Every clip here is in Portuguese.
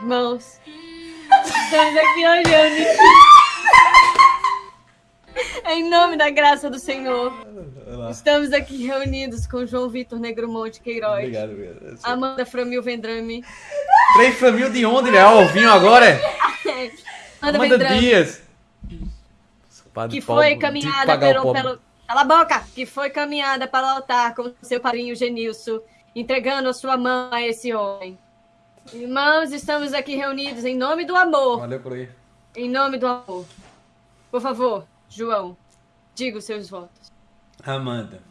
Irmãos, estamos aqui olhando. Em nome da graça do Senhor, estamos aqui reunidos com João Vitor Negromonte Queiroz, Obrigado, obrigado. Amanda Framil Vendrame, Três família de onde, né? Ó, o vinho agora é? Amanda Amanda Vendrame, Dias. que foi caminhada pelo, pelo... Cala a boca! Que foi caminhada para o altar com seu padrinho Genilson, entregando a sua mão a esse homem. Irmãos, estamos aqui reunidos em nome do amor. Valeu por aí. Em nome do amor. Por favor, João, diga os seus votos. Amanda.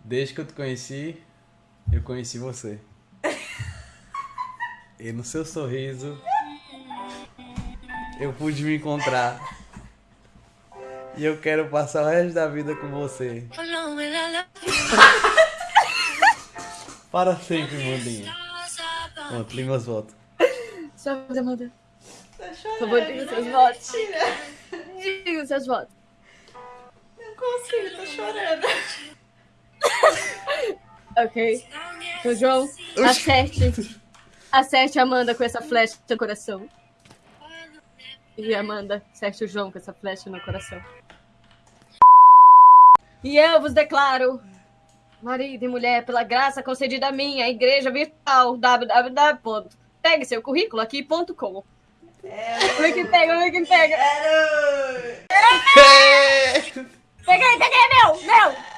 Desde que eu te conheci, eu conheci você. E no seu sorriso, eu pude me encontrar. E eu quero passar o resto da vida com você. Para sempre, Mandinha. Pronto, li meus votos. Sua voz, Amanda. Por favor, diga os seus votos. Diga os seus votos. Não consigo, tô chorando. Ok. Então, João, acerte. Acerte a Amanda com essa flecha no coração. E Amanda, acerte o João com essa flecha no coração. E eu vos declaro, marido e mulher, pela graça concedida a mim, a igreja virtual, www. Pegue seu currículo aqui.com. Vem que pega, vem que pega. Peguei, peguei, é meu, meu.